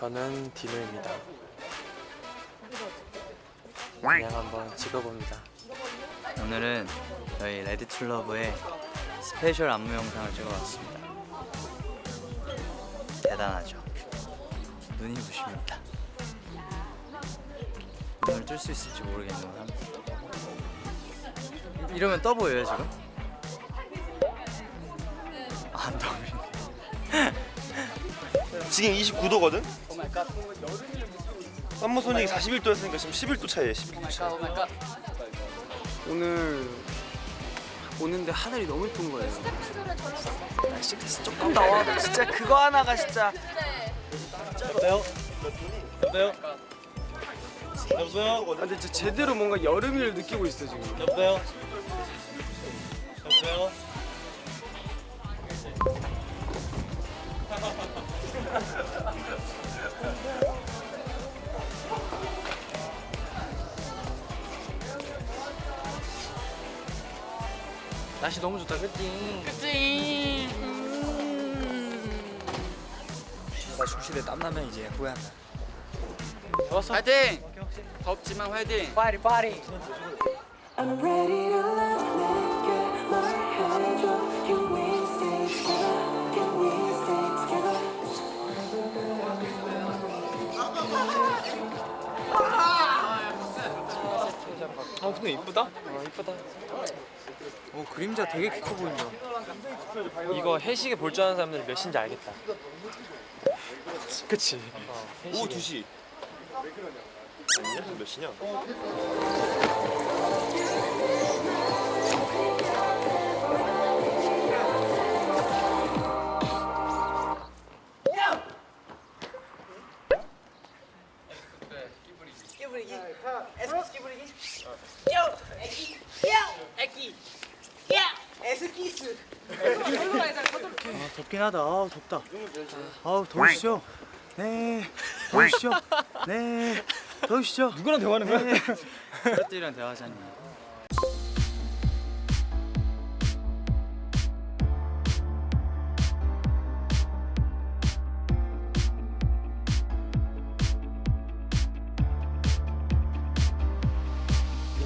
저는 디노입니다. 그냥 한번 찍어봅니다. 오늘은 저희 Ready to love의 스페셜 안무 영상을 찍어봤습니다. 대단하죠. 눈이 부십니다. 눈을 뜰 수 있을지 모르겠지만 이러면 떠 보여요 지금? 안 떠보이네. 지금 29도거든? 썸머소닉이 41도였으니까 지금 11도 차이에요 11도 차 오늘 오는데 하늘이 너무 예쁜 거예요. 날씨 조금 더워도 진짜 그거 하나가 진짜 여보세요? 여보세요? 여보세요? 아, 근데 진짜 제대로 뭔가 여름을 느끼고 있어 지금. 여보세요? 여보세요? 날씨 너무 좋다, 그치? 나 중시대 땀나면 이제 후회한다. 화이팅! 덥지만 화이팅! 파리 파리 근데 이쁘다? 어 이쁘다. 오 그림자 되게 키 커 보인다. 이거 해시계 볼 줄 아는 사람들 몇 시인지 알겠다. 그치? 오후 2시 아니냐? 몇 시냐? 아 덥긴 하다 아우 덥다 아우 더우시죠? 네 더우시죠? 네 더우시죠? 누구랑 대화하는 거야? 네. 가족들이랑 대화하자니.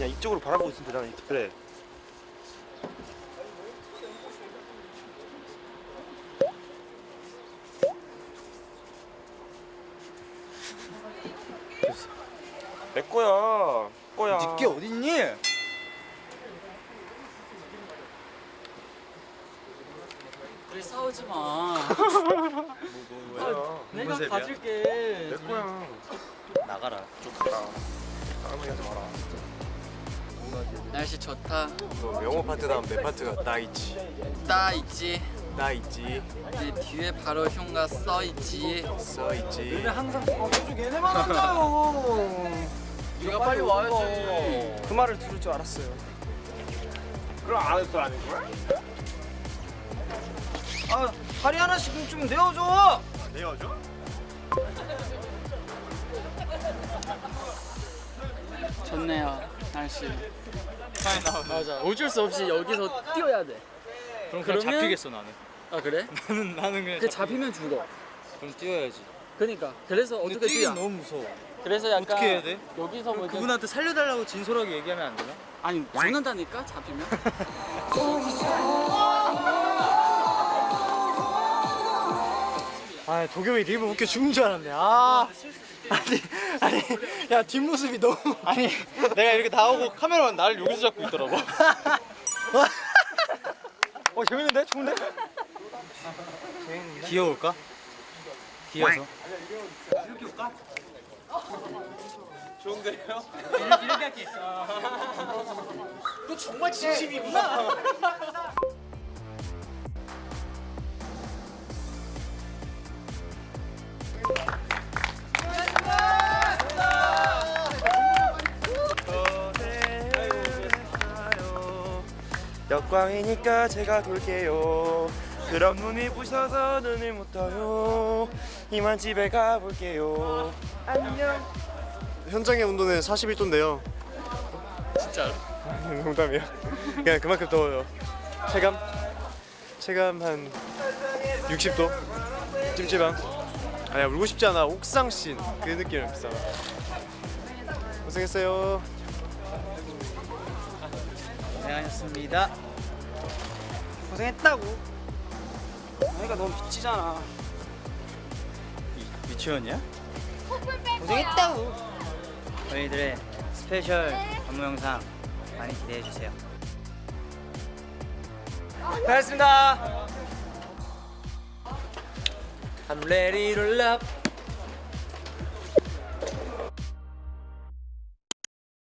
그냥 이쪽으로 바라보고 있으면 되잖아 그래. 내 거야. 거야. 니게 어딨니? 우리 싸우지 마. 뭐야 내가 내 가질게. 거야. 나가라. 좀 가라 땀을 하지 마라 날씨 좋다. 뭐 영어 파트 다음 내 파트가 나 있지. 따 있지. 나 있지. 내 뒤에 바로 흉가 써 있지. 써 있지. 항상 어 계속 얘네만 한다요 네가 빨리 와야지. 그 말을 들을 줄 알았어요 그럼 안 했어 아닌 거야? 아 다리 하나씩 좀 내어줘 내어줘? 좋네요. 날씨. 맞아. 어쩔 수 없이 여기서 뛰어야 돼. 그럼 그냥 그러면- 잡히겠어 나는. 아 그래? 나는 나는 그냥 그 잡히면 죽어. 그럼 뛰어야지. 그러니까 그래서 어떻게 뛰어? 너무 무서워. 그래서 약간 어떻게 해야 돼? 여기서 뭐 이렇게- 그분한테 살려달라고 진솔하게 얘기하면 안 되나? 아니 죽는다니까 잡히면. 아 도겸이 리브 웃겨 죽은 줄 알았네 아 아니 아니 야 뒷모습이 너무 아니 내가 이렇게 나오고 카메라만 나를 여기서 잡고 있더라고. 어 재밌는데? 좋은데? 귀여울까? 귀여서. 역광이니까 제가 돌게요 그럼 눈이 부셔서 눈을 못 떠요 이만 집에 가볼게요 안녕 현장의 온도는 41도인데요. 진짜로? 농담이에요. 그냥 그만큼 더워요. 체감 체감 한 60도 찜찜함. 아니야 울고 싶지 않아 옥상 씬그 느낌을 비싸 고생했어요 고생하셨습니다. 고생했다고. 그러니까 너무 미치잖아. 유치원이야? 고생했다고. 저희들의 스페셜 안무 영상 많이 기대해 주세요. 잘했습니다 I'm ready to love